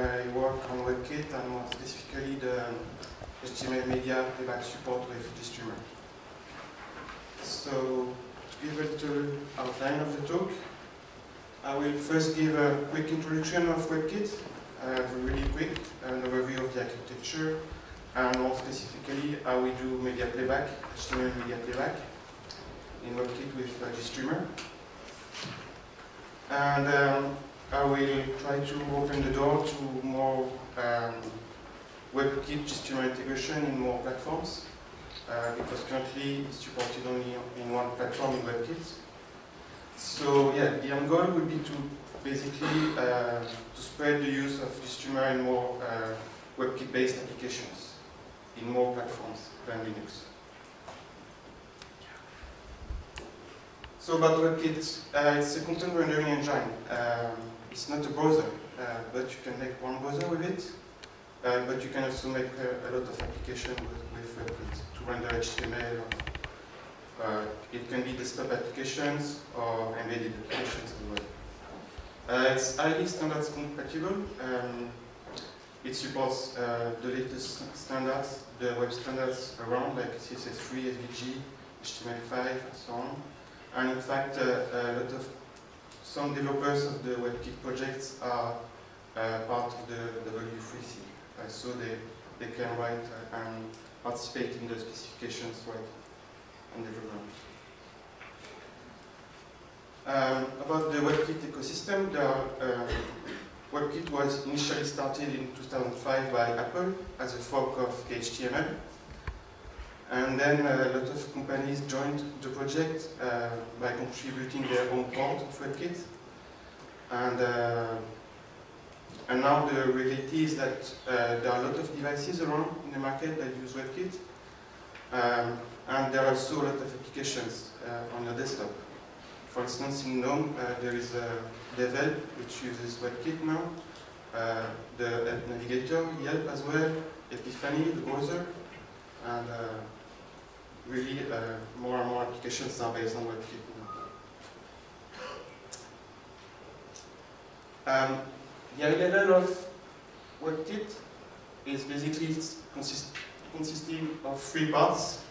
I work on WebKit and more specifically the HTML media playback support with GStreamer. So, to give a little outline of the talk, I will first give a quick introduction of WebKit, uh, really quick, an overview of the architecture, and more specifically how we do media playback, HTML media playback in WebKit with uh, GStreamer. And um, I will try to open the door to more um, WebKit GStreamer integration in more platforms, uh, because currently it's supported only in one platform in WebKit. So yeah, the end goal would be to basically uh, to spread the use of GStreamer in more uh, WebKit-based applications, in more platforms than Linux. So about WebKit, uh, it's a content rendering engine. Um, it's not a browser, uh, but you can make one browser with it. Uh, but you can also make a, a lot of applications with, with WebKit to render HTML. Or, uh, it can be desktop applications or embedded applications as well. Uh, it's highly standards compatible. Um, it supports uh, the latest standards, the web standards around, like CSS3, SVG, HTML5, and so on. And in fact, uh, a lot of some developers of the WebKit projects are uh, part of the W3C. Uh, so they, they can write and participate in the specifications right and development. Um, about the WebKit ecosystem, the, uh, WebKit was initially started in 2005 by Apple as a fork of KHTML. And then a lot of companies joined the project uh, by contributing their own port of WebKit. And, uh, and now the reality is that uh, there are a lot of devices around in the market that use WebKit. Um, and there are also a lot of applications uh, on your desktop. For instance, in GNOME, uh, there is a Devhelp, which uses WebKit now. Uh, the navigator, Yelp as well, Epiphany, the browser, and really uh, more and more applications are based on WebKit. Um, the high level of WebKit is basically consist consisting of three parts.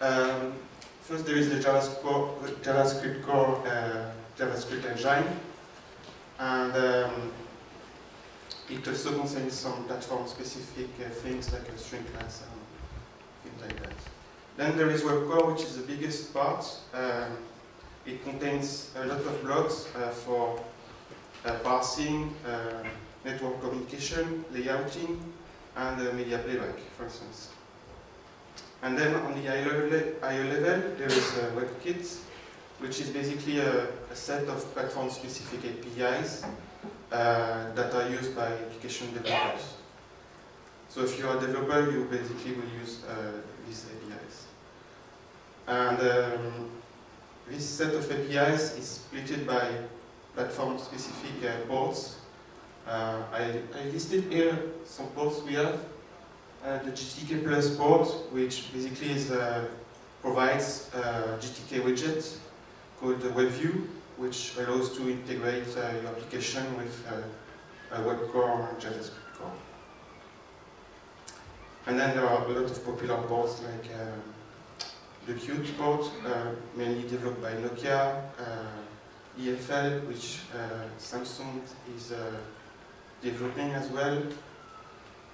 Um, first, there is the JavaScript JavaScript, core, uh, JavaScript engine, and um, it also contains some platform-specific uh, things like a string class and things like that. Then there is WebCore, which is the biggest part. Um, it contains a lot of blocks uh, for uh, parsing, uh, network communication, layouting, and uh, media playback, for instance. And then on the IO, level, there is WebKit, which is basically a, a set of platform-specific APIs uh, that are used by application developers. So if you're a developer, you basically will use uh, these. And um, this set of APIs is split by platform-specific uh, ports. Uh, I, I, listed here some ports we have. Uh, the GTK Plus port, which basically is, uh, provides a GTK widget called WebView, which allows to integrate uh, your application with uh, a web core and JavaScript core. And then there are a lot of popular ports like um, the Qt port, uh, mainly developed by Nokia, uh, EFL, which uh, Samsung is developing as well,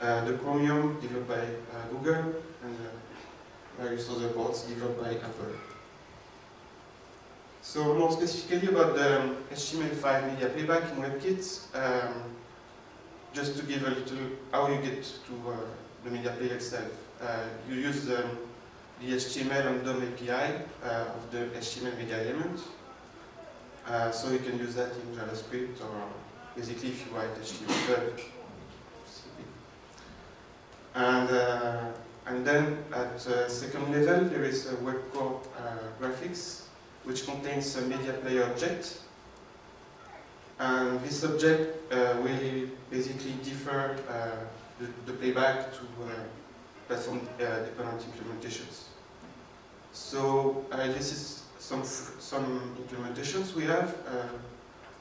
the Chromium, developed by Google, and various other ports developed by Apple. So more specifically about the um, HTML5 media playback in WebKit, um, just to give a little how you get to uh, the media player itself. Uh, you use the um, the HTML and DOM API uh, of the HTML media element. Uh, so you can use that in JavaScript or basically if you write HTML. And, uh, and then at second level there is a web core graphics which contains a media player object and this object uh, will basically differ uh, the, the, playback to uh, platform-dependent uh, implementations. So uh, this is some some implementations we have. Uh,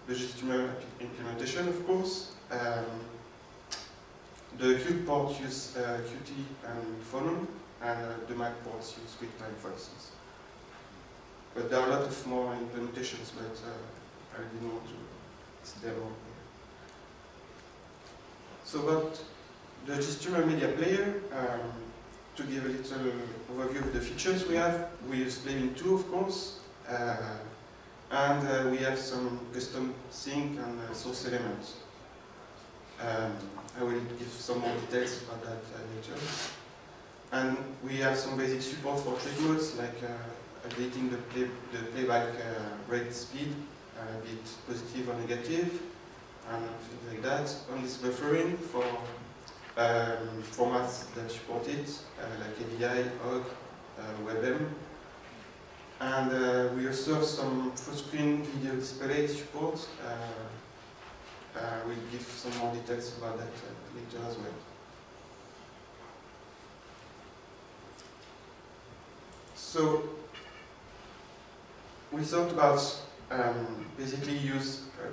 the GStreamer implementation, of course. Um, the Qt port use uh, Qt and Phonon, and uh, the Mac ports use QuickTime, for instance. But there are a lot of more implementations, but uh, I didn't want to demo. So about the GStreamer Media Player, um, to give a little overview of the features we have, we use Playbin 2, of course, uh, and uh, we have some custom sink and uh, source elements. Um, I will give some more details about that uh, later. And we have some basic support for triggers, like uh, updating the, play, the playback uh, rate speed, be it positive or negative, and things like that. On this buffering for um, formats that support it, uh, like AVI, OGG, uh, WebM. And uh, we also have some full-screen video display support. Uh, we'll give some more details about that later as well. So we thought about um, basically use uh,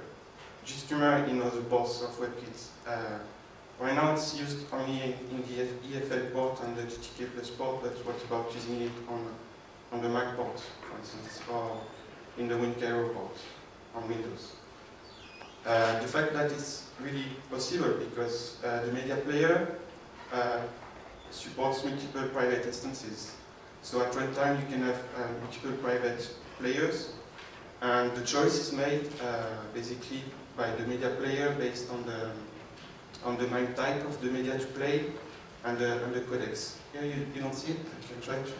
GStreamer in other ports of WebKit. Uh, Right now it's used only in the EFL port and the GTK plus port, but what about using it on, on the Mac port, for instance, or in the WinCairo port on Windows? Uh, the fact that it's really possible because uh, the media player uh, supports multiple private instances. So at runtime you can have uh, multiple private players and the choice is made uh, basically by the media player based on the on the MIME type of the media to play and the, and the codecs. Here you, you don't see it, I can try to.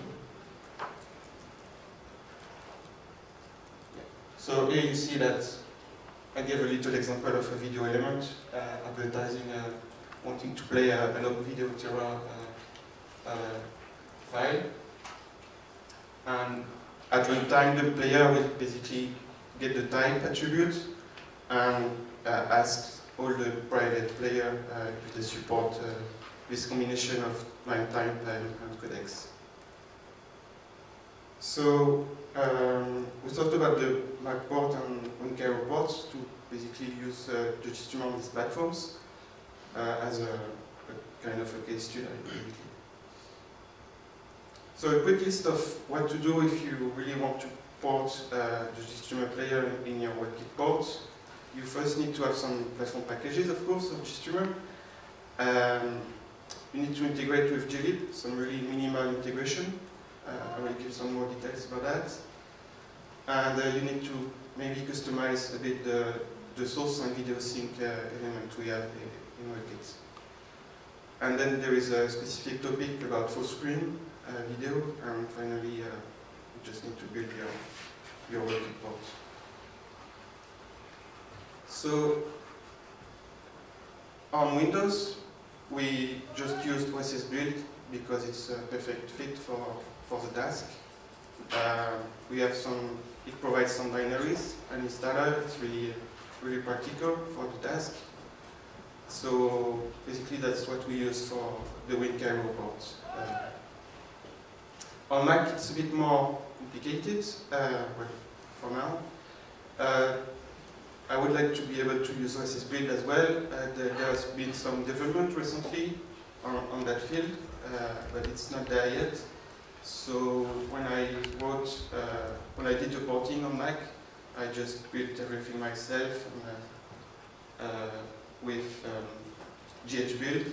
So here you see that I gave a little example of a video element uh, advertising uh, wanting to play a, a long video Theora uh, uh, file. And at runtime, the player will basically get the type attribute and uh, ask all the private player uh, if they support uh, this combination of runtime time and codecs. So um, we thought about the Mac port and WinCairo ports to basically use uh, the GStreamer on these platforms uh, as a, a, kind of a case study. So a quick list of what to do if you really want to port uh, the GStreamer player in your WebKit ports you first need to have some platform packages, of course, of GStreamer. Um, you need to integrate with glib, some really minimal integration. Uh, I will give some more details about that. And uh, you need to maybe customize a bit the, the source and video sink uh, element we have in WebKit. And then there is a specific topic about full screen uh, video, and finally, uh, you just need to build your, your WebKit port. So on Windows, we just used OSS Build because it's a perfect fit for, for the task. Uh, we have some, it provides some binaries, an installer, it's really, really practical for the task. So basically that's what we use for the WinCairo port. Uh, on Mac it's a bit more complicated, uh, well, for now. Uh, I would like to be able to use OSS Build as well. Uh, there, has been some development recently on, on that field, uh, but it's not there yet. So when I wrote, uh, when I did the porting on Mac, I just built everything myself and, uh, with um, JHBuild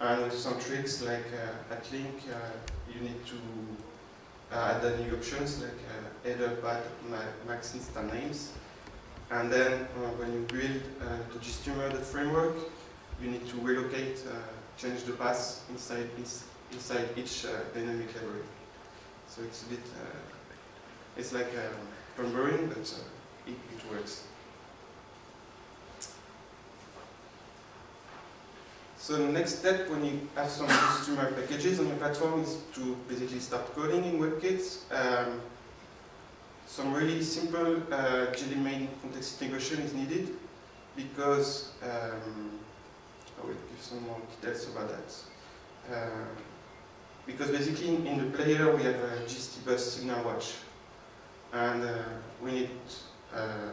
and some tricks like uh, at link, uh, you need to add new options like header, path, max instance names. And then uh, when you build uh, the GStreamer the framework, you need to relocate, uh, change the path inside, inside each dynamic library. So it's a bit, it's like numbering, but it, it works. So the next step when you have some GStreamer packages on your platform is to basically start coding in WebKit. Um, some really simple uh, main context integration is needed because um, I will give some more details about that. Uh, because basically in, in, the player we have a GST bus signal watch and uh, we need uh,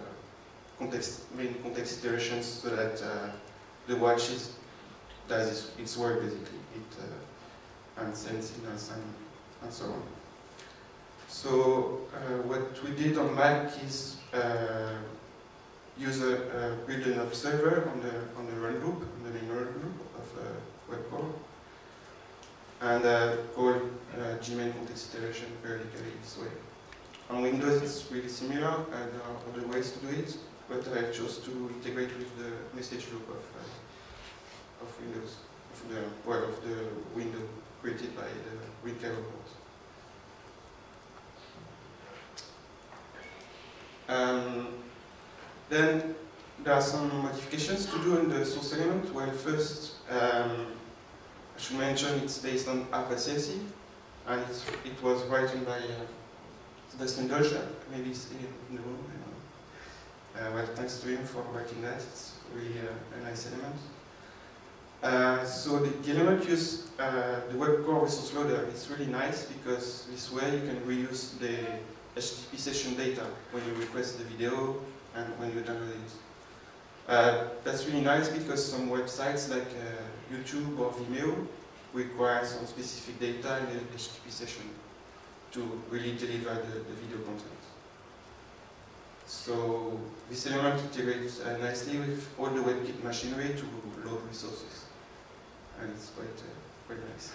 context, main context iterations so that uh, the watch is does its, its work basically. It uh, and sends signals and, and so on. So uh, what we did on Mac is uh, use a, uh, build an observer on the on the run loop, on the main run loop of uh, web core, and uh, call uh, g_main_context_iteration periodically this way. On Windows, it's really similar, and there are other ways to do it, but I chose to integrate with the message loop of of Windows, of the well of the window created by the WinCairo port. Um, then there are some modifications to do in the source element. Well, first, um, I should mention it's based on appsrc, and it was written by uh, Sebastian maybe he's in the room. Uh, well, thanks to him for writing that. It's really uh, a nice element. Uh, so the, the element use uh, the web core resource loader. It's really nice because this way you can reuse the HTTP session data when you request the video and when you download it. Uh, that's really nice because some websites like uh, YouTube or Vimeo require some specific data in the HTTP session to really deliver the, the video content. So this element integrates uh, nicely with all the WebKit machinery to load resources. And it's quite, uh, quite nice.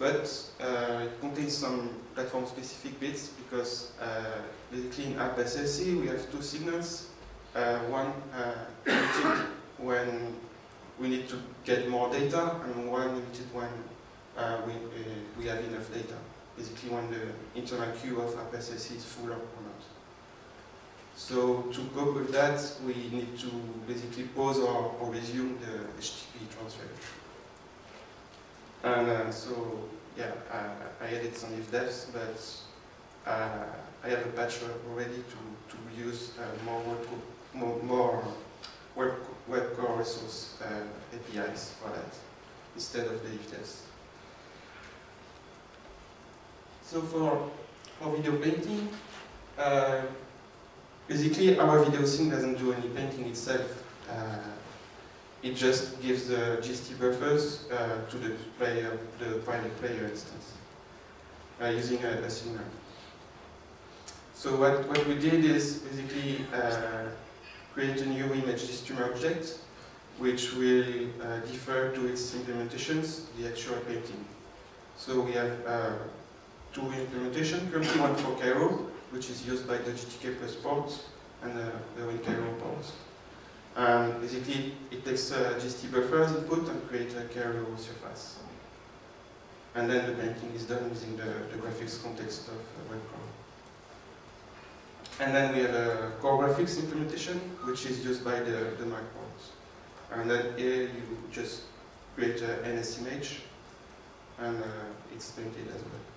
But uh, it contains some platform-specific bits because uh, basically in appsrc we have two signals. Uh, one uh, when we need to get more data and one limited when we, we have enough data. Basically when the internal queue of appsrc is full or not. So to cope with that, we need to basically pause or, or resume the HTTP transfer. And uh, so, yeah, I, I added some if-defs, but uh, I have a patch already to, to use uh, more, web, more, more web, web core resource APIs for that, instead of the if-defs. So for, for video painting, uh, Basically, our video sink doesn't do any painting itself. Uh, it just gives the GST buffers uh, to the player, the private player instance, uh, using a, a, signal. So what, what we did is basically uh, create a new image streamer object, which will uh, differ to its implementations, the actual painting. So we have uh, two implementations, currently one for Cairo, which is used by the GTK Plus port and uh, the WinCairo port. And basically, it takes uh, GST buffers input and creates a Cairo surface. And then the painting is done using the, the graphics context of uh. And then we have a core graphics implementation, which is used by the, the Mac. And then here you just create an NS image, and uh, it's painted as well.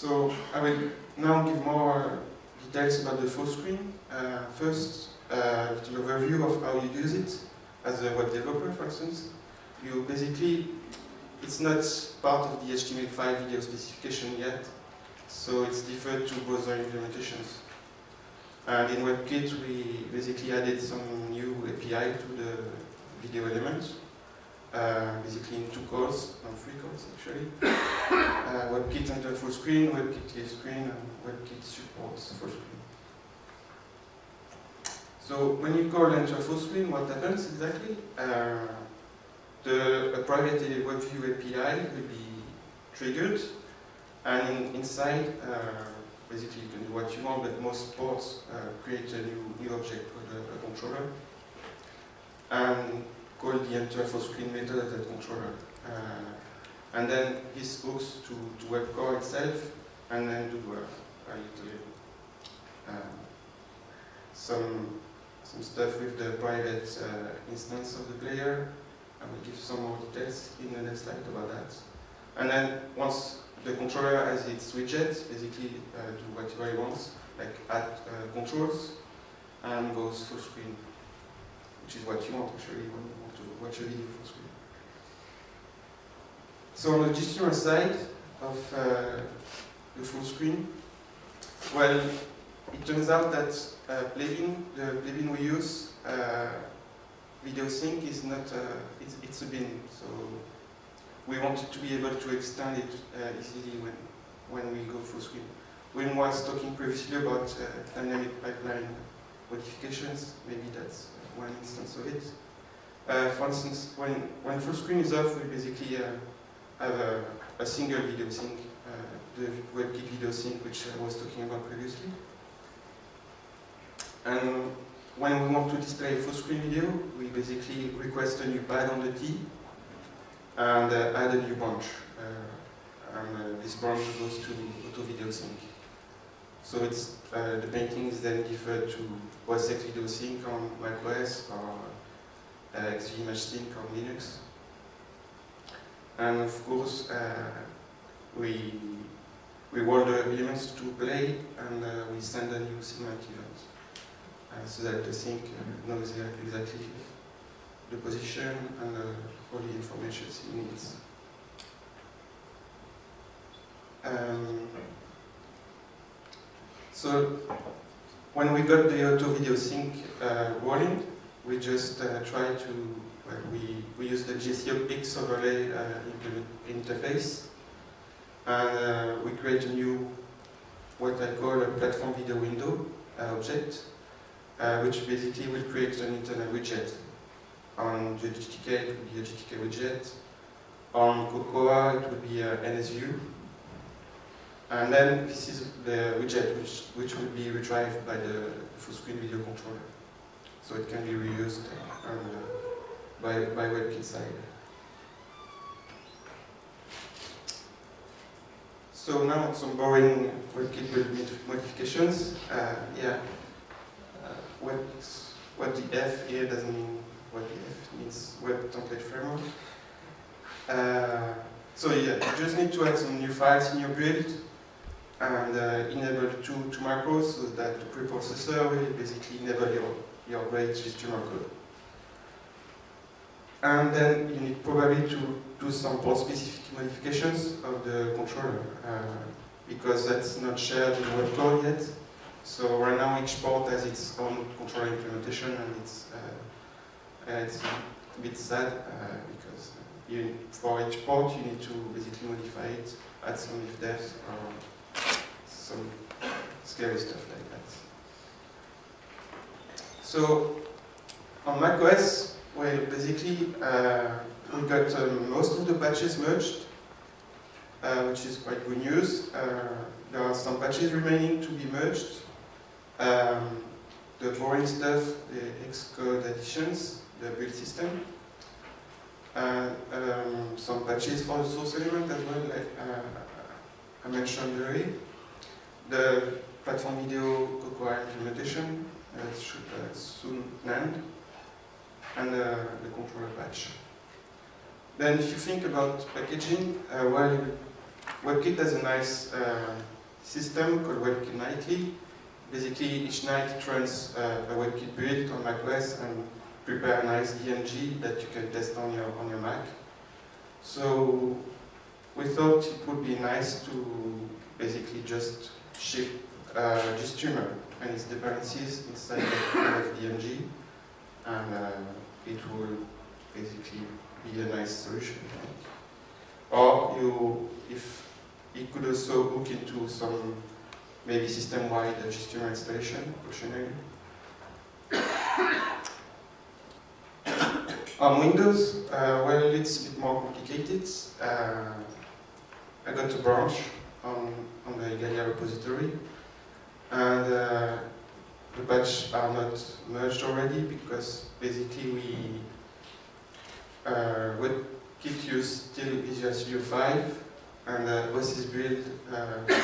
So I will now give more details about the full screen. Uh, first, uh, overview of how you use it as a web developer, for instance. You basically, it's not part of the HTML5 video specification yet, so it's deferred to browser implementations. And in WebKit, we basically added some new API to the video element uh, basically in two calls, no, three calls actually. uh, WebKit enter full screen, WebKit leave screen, and WebKit supports full screen. So when you call enter full screen, what happens exactly? Uh, the private WebView API will be triggered, and in, inside, uh, basically you can do what you want, but most ports uh, create a new, new object called a, a controller. And call the enter full screen method at the controller. Uh, and then this hooks to, to WebCore itself, and then do a little some some stuff with the private uh, instance of the player. I will give some more details in the next slide about that. And then once the controller has its widget, basically uh, do whatever he wants, like add uh, controls, and goes full screen, which is what you want actually watch a video full screen. So on the GStreamer side of uh, the full screen, well, it turns out that uh, plugin, the plugin we use, uh, video sink is not, uh, it's, it's a bin. So we wanted to be able to extend it uh, easily when, when we go full screen. Wim was talking previously about uh, dynamic pipeline modifications, maybe that's one instance of it. Uh, for instance, when, when full screen is off, we basically uh, have a, a, single video sink, uh, the WebKit video sink, which I was talking about previously. And when we want to display full screen video, we basically request a new pad on the T and uh, add a new branch. Uh, and uh, this branch goes to auto video sink. So it's the painting is then deferred to OS X Video Sink on macOS or uh, XV Image Sink on Linux. And of course, uh, we we roll the elements to play and uh, we send a new cinematic event uh, so that the sink uh, knows exactly the position and all the information it needs. Um, so when we got the auto video sink rolling, we just uh, try to, well, we, we use the GSC overlay uh, interface and uh, we create a new, what I call a platform video window uh, object, uh, which basically will create an internal widget. On the GTK, it would be a GTK widget. On Cocoa, it would be a NSView. And then this is the widget which, which will be retrieved by the full screen video controller. So it can be reused uh, by, by WebKit side. So now some boring WebKit modifications. Uh, yeah, uh, what, what the F here doesn't mean what the F means Web Template Framework. Uh, so yeah, you just need to add some new files in your build and uh, enable two, two macros so that the preprocessor will basically enable your, your great HTML code. And then you need probably to do some port-specific modifications of the controller uh, because that's not shared in web code yet. So right now each port has its own controller implementation and it's, uh, it's a bit sad uh, because you, for each port you need to basically modify it, add some if defs or some scary stuff like that. So on macOS, well, basically uh, we got um, most of the patches merged, uh, which is quite good news. Uh, there are some patches remaining to be merged. Um, the boring stuff, the Xcode additions, the build system, and um, some patches for the source element as well, like uh, I mentioned earlier the platform video Cocoa implementation uh, should soon land, and uh, the controller patch. Then if you think about packaging, uh, well, WebKit has a nice uh, system called WebKit Nightly. Basically, each night it runs uh, a WebKit build on macOS and prepare a nice DMG that you can test on your, on your Mac. So we thought it would be nice to basically just ship uh, GStreamer and its dependencies inside of DMG, and uh, it will basically be a nice solution. Or you, if it could also hook into some maybe system-wide GStreamer installation optionally. On Windows, uh, well, it's a bit more complicated. Uh, I got a branch on, on the Igalia repository. And uh, the batch are not merged already because basically we uh, WebKit use still Visual Studio 5 and uh, OSS Build uh,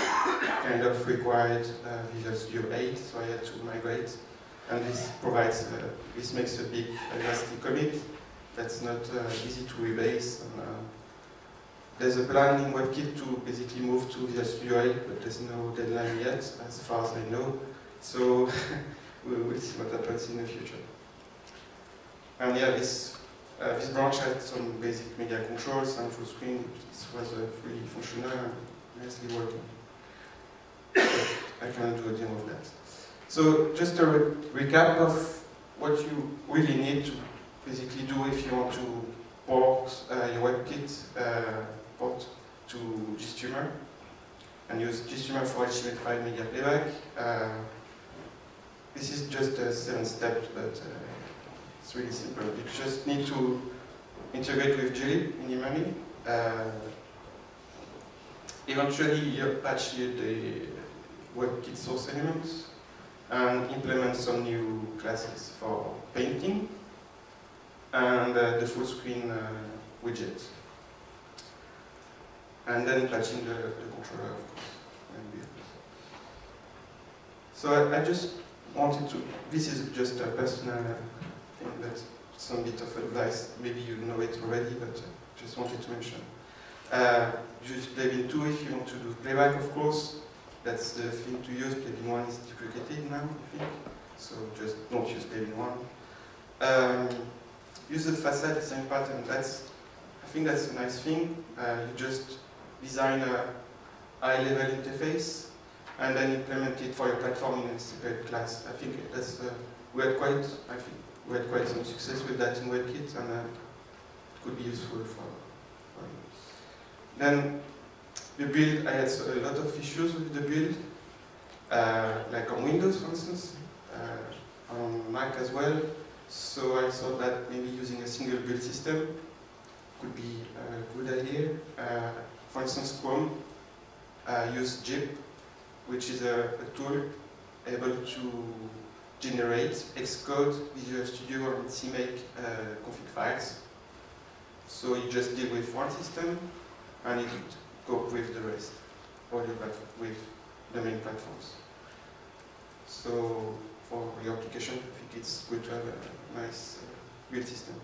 kind of required uh, Visual Studio 8 so I had to migrate. And this provides, uh, this makes a big elastic commit that's not uh, easy to rebase and, uh, there's a plan in WebKit to basically move to Visual Studio 8, but there's no deadline yet, as far as I know. So we will see what happens in the future. And yeah, this, uh, this branch had some basic media controls and full screen. This was uh, fully functional and nicely working. I cannot do a demo of that. So just a re recap of what you really need to basically do if you want to port uh, your WebKit uh, port to GStreamer and use GStreamer for HTML5 media playback. Uh, this is just a seven steps, but uh, it's really simple. You just need to integrate with glib minimally. Uh, eventually, you patch the WebKit source elements and implement some new classes for painting and uh, the full screen uh, widget. And then patching the, the controller, of course. So I, I, just wanted to, this is just a personal thing, that's some bit of advice. Maybe you know it already, but uh, just wanted to mention. Uh, use Playbin 2 if you want to do playback, of course. That's the thing to use. Playbin 1 is deprecated now, I think. So just don't use Playbin 1. Um, use the facade design pattern. That's, I think that's a nice thing. Uh, you just design a high-level interface and then implement it for your platform in a separate class. I think that's uh, we had quite I think we had quite some success with that in WebKit and uh, it could be useful for, for you. Then the build, I had a lot of issues with the build, uh, like on Windows for instance, uh, on Mac as well. So I thought that maybe using a single build system could be a good idea. For instance, Chrome uh, use GYP, which is a, a, tool able to generate Xcode, Visual Studio, and CMake uh, config files. So you just deal with one system, and it cope with the rest, or with the main platforms. So for your application, I think it's good to have a nice uh, build system.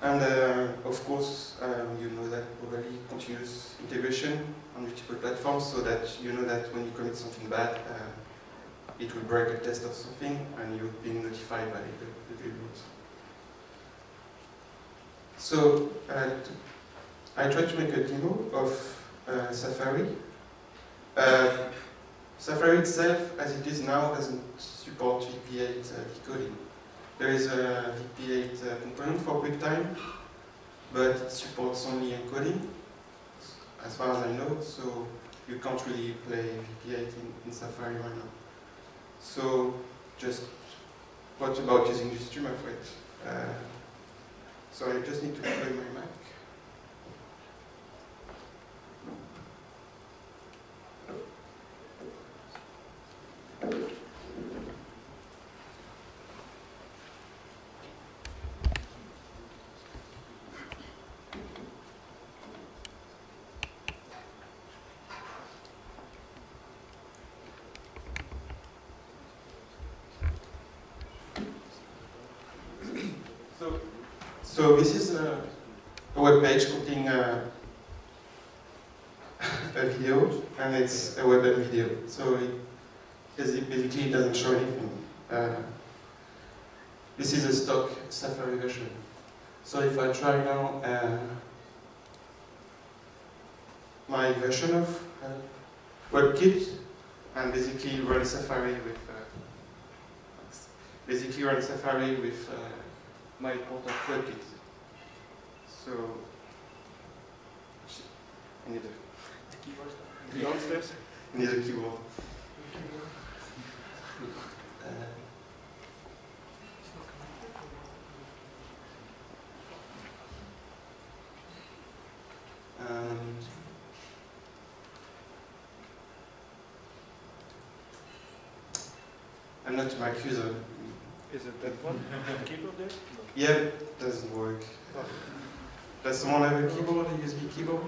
And uh, of course, um, you know that probably continuous integration on multiple platforms so that you know that when you commit something bad, uh, it will break a test or something and you've been notified by the, the. So uh, I tried to make a demo of uh, Safari. Uh, Safari itself, as it is now, doesn't support VP8 uh, decoding. There is a VP8 uh, component for QuickTime, but it supports only encoding, as far as I know, so you can't really play VP8 in, in Safari right now. So just what about using GStreamer for it? Uh, so I just need to plug my Mac. So this is a, a web page containing a, a video, and it's a web video. So it basically it doesn't show anything. Uh, this is a stock Safari version. So if I try now uh, my version of uh, WebKit, and basically run Safari with uh, basically run Safari with uh, my port of WebKit. So I need a keyboard downstairs. I need a keyboard. and I'm not Mac user. Is it that one? keyboard there? Yeah, it doesn't work. Does someone have a keyboard, a USB keyboard?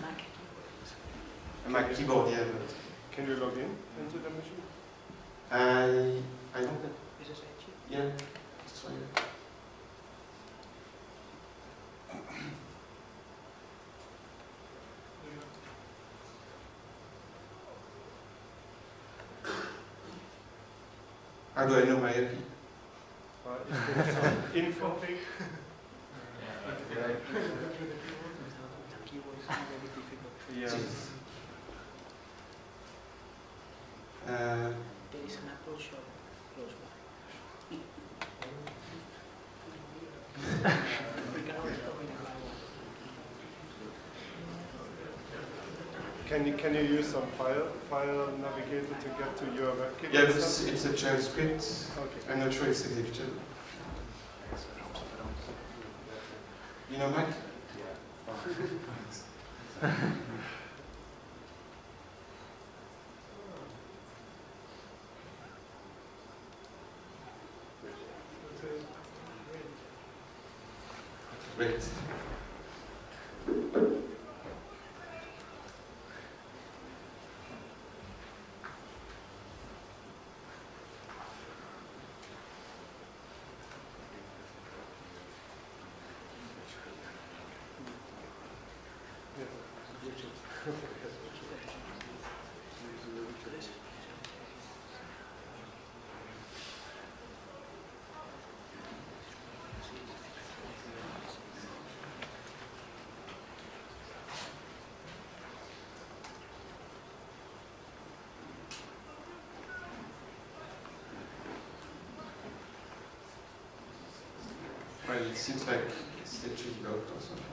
Mac. A Mac keyboard, yeah. But Can you log in into the machine? I I don't know. Is this Yeah. Let's try it. How do I know my IP? Info. yeah. Uh, There is an Apple shop close by. Can always go in and buy one. Can you can you use some file file navigator to get to your WebKit? yeah, it's, it's a transcript. script. Okay. I'm not sure it's executable. You know Mac? Great. Well, it seems like Stitch is blocked or something.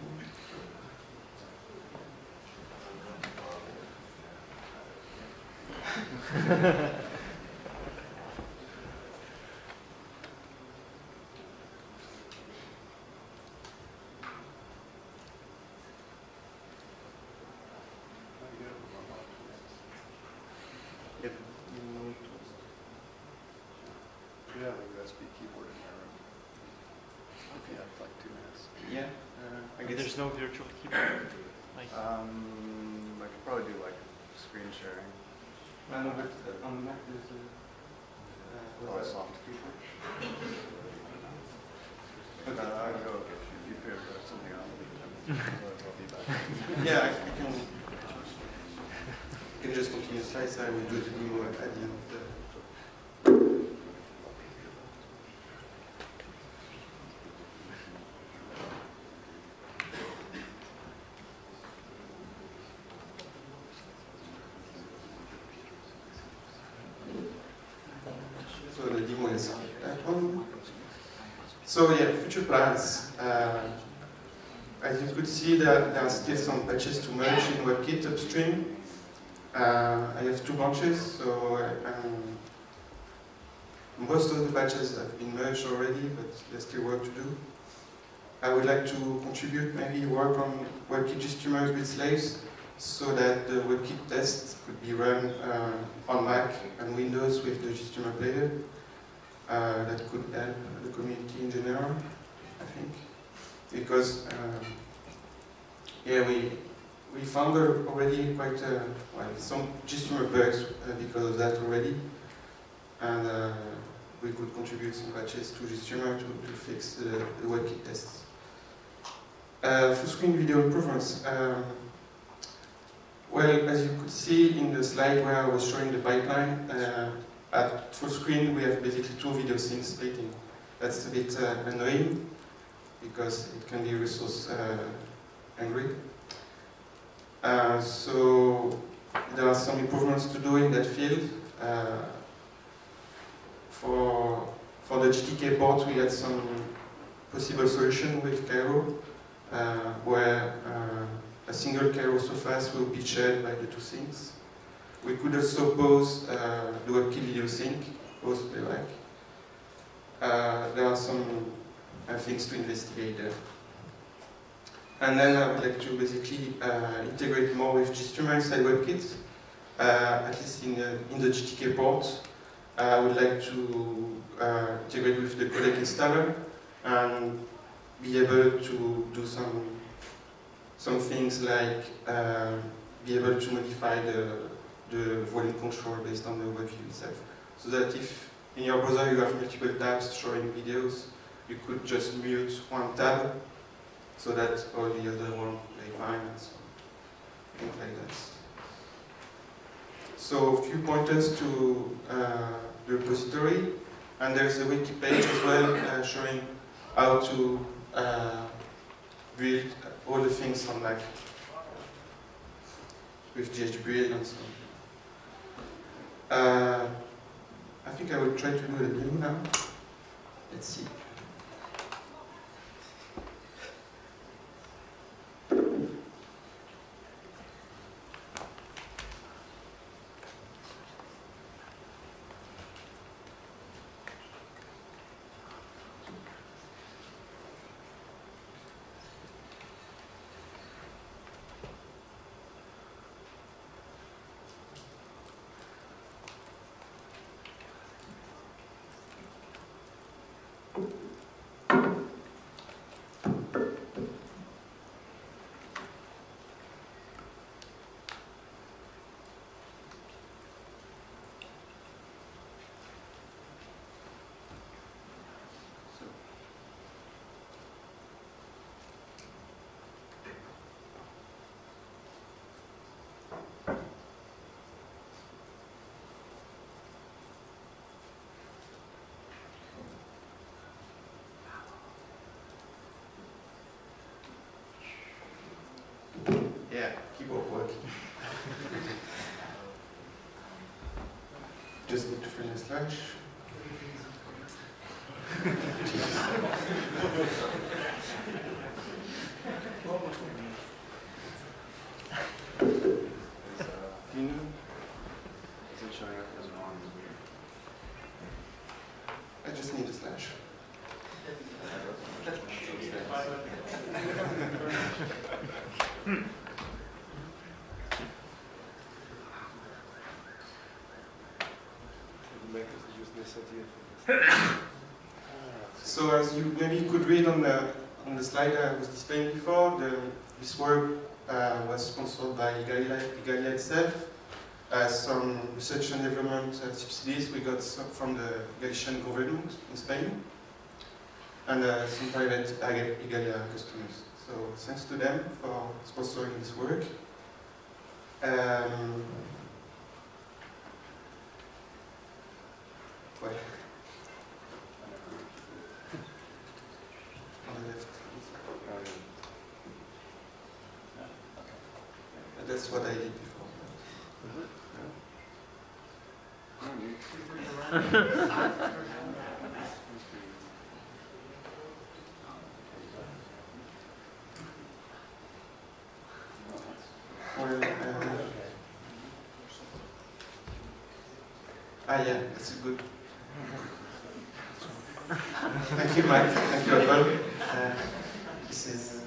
If you need to. You have a USB keyboard in there. right? If you have like two minutes. Yeah, uh, I guess. There's no virtual keyboard. Like, Um, I could probably do like screen sharing. I know, but uh, on the Mac there's a. Uh, Oh, a what's that? soft keyboard. Okay. Uh, I'll go if you, if you feel there's something else. I'll be back. Yeah, I, I can. can just continue slides. I will do the demo at the end of the. So the demo one. So yeah, future plans. Uh, as you could see, there, there are still some patches to merge in WebKit upstream. Uh, I have two branches, so um, most of the patches have been merged already, but there's still work to do. I would like to contribute, maybe work on WebKit GStreamers with slaves, so that the WebKit tests could be run uh, on Mac and Windows with the GStreamer player. Uh, that could help the community in general, I think because um, yeah, we we found already quite uh, well some GStreamer bugs uh, because of that already, and uh, we could contribute some patches to GStreamer to, to fix the, the WebKit tests. Uh, full screen video improvements. Um, well, as you could see in the slide where I was showing the pipeline, uh, at full screen we have basically two video sinks splitting. That's a bit uh, annoying because it can be resource uh, angry. Uh, so there are some improvements to do in that field. Uh, for, for the GTK port, we had some possible solution with Cairo, uh, where uh, a single Cairo surface will be shared by the two sinks. We could also pose uh, the WebKit video sink, pose playback. Uh, there are some uh, things to investigate there. And then I would like to basically uh, integrate more with GStreamer inside WebKit, uh, at least in the, in the GTK port. I would like to integrate with the codec installer and be able to do some some things like uh, be able to modify the, the volume control based on the web view itself. So that if in your browser you have multiple tabs showing videos, you could just mute one tab so that all the other one play fine and so things like that. So a few pointers to uh, the repository, and there's a wiki page as well uh, showing how to uh, build all the things on Mac with JHBuild and so think I will try to do the demo now. Let's see. Yeah, Keep keyboard work. Just need to finish the slash. Do you know? Is it showing up as wrong? I just need a slash. Make us use this idea for this. So as you maybe could read on the on the slide I was displaying before, the, this work uh, was sponsored by Igalia, Igalia itself. Uh, some research and development subsidies we got from the Galician government in Spain, and uh, some private Igalia customers. So thanks to them for sponsoring this work. Um, well, on the left. Uh, That's what I did before. Mm-hmm. Well, uh, ah, yeah, that's a good. Thank you, Mike. Thank you, Apple. Uh, this is.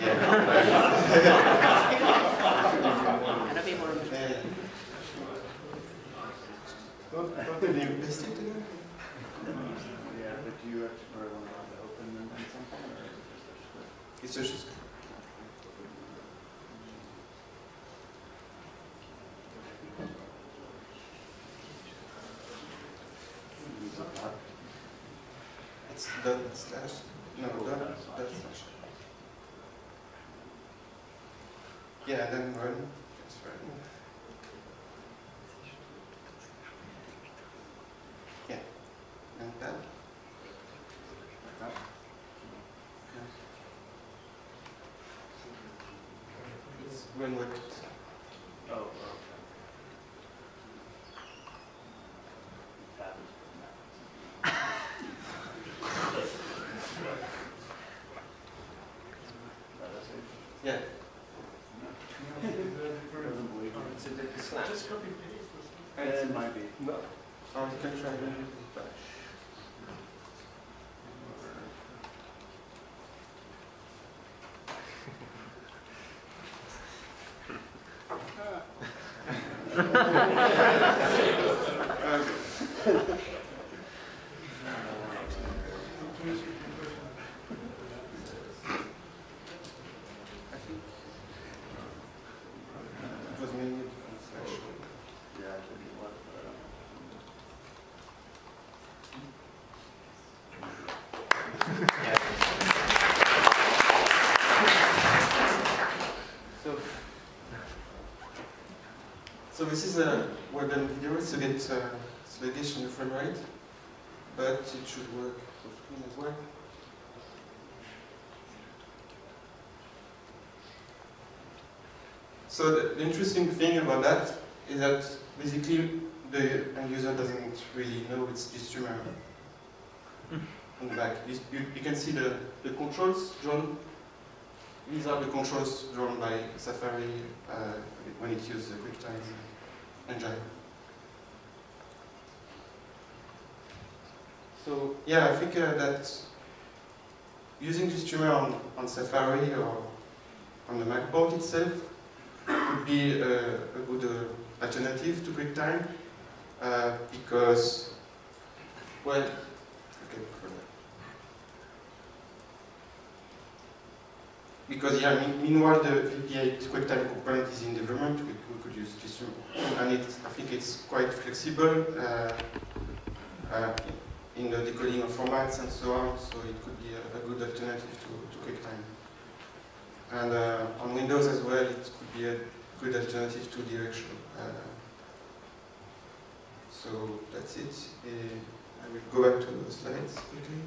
Yeah. And a bit more. Yeah. Don't, don't they invest it in it? Yeah, but do you actually want to open them in something, or is it just a It's just. use a dot? It's dot slash. No, dot, dot slash. Yeah, then run. That's right. Yeah. And that? すいません。this is a webm video, it's a bit uh, sluggish in the frame rate, but it should work as well. So the, the, interesting thing about that is that basically the end user doesn't really know it's distributed on the back. You, you, you, can see the, the controls drawn. These are the controls drawn by Safari uh, when it uses QuickTime engine. So yeah, I think uh, that using GStreamer on, on Safari or on the MacBook itself would be a, a good uh, alternative to QuickTime uh, because, well, okay. Because yeah, meanwhile the VP8 QuickTime component is in development, GStreamer, and I think it's quite flexible uh, uh, in the decoding of formats and so on, so it could be a, a good alternative to, to QuickTime. And uh, on Windows as well, it could be a good alternative to DirectShow. Uh, so that's it. Uh, I will go back to the slides quickly.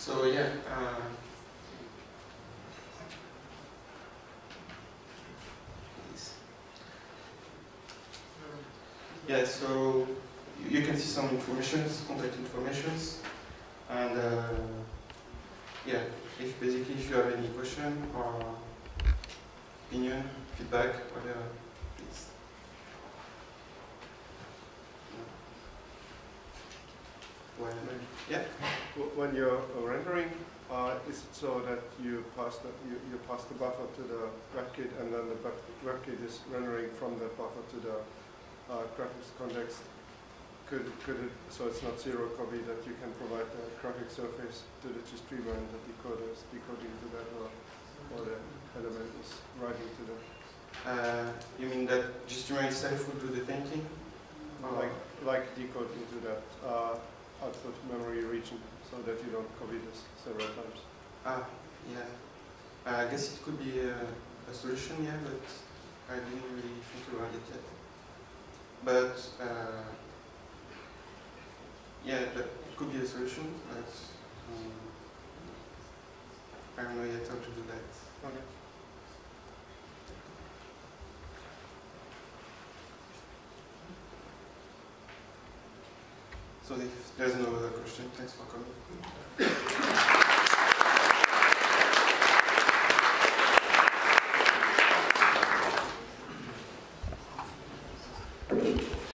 So yeah. Uh, please. Yeah, so you, can see some informations, contact informations, and uh, yeah, if basically if you have any question or opinion, feedback, whatever, please. Well, yeah. When you're rendering, uh, is it so that you pass the, you, you pass the buffer to the WebKit and then the WebKit is rendering from the buffer to the uh, graphics context? Could, could it, so it's not zero copy that you can provide the graphic surface to the GStreamer and the decoder is decoding to that or, or the element is writing to that? Uh, you mean that GStreamer itself would do the painting? Or Like, like decode into that uh, output memory region so that you don't copy this several times. Ah, yeah. Uh, I guess it could be a, a solution, yeah, but I didn't really think about it yet. But uh, yeah, that it could be a solution, but um, I don't know yet how to do that. Okay. So if there's no other question, thanks for coming.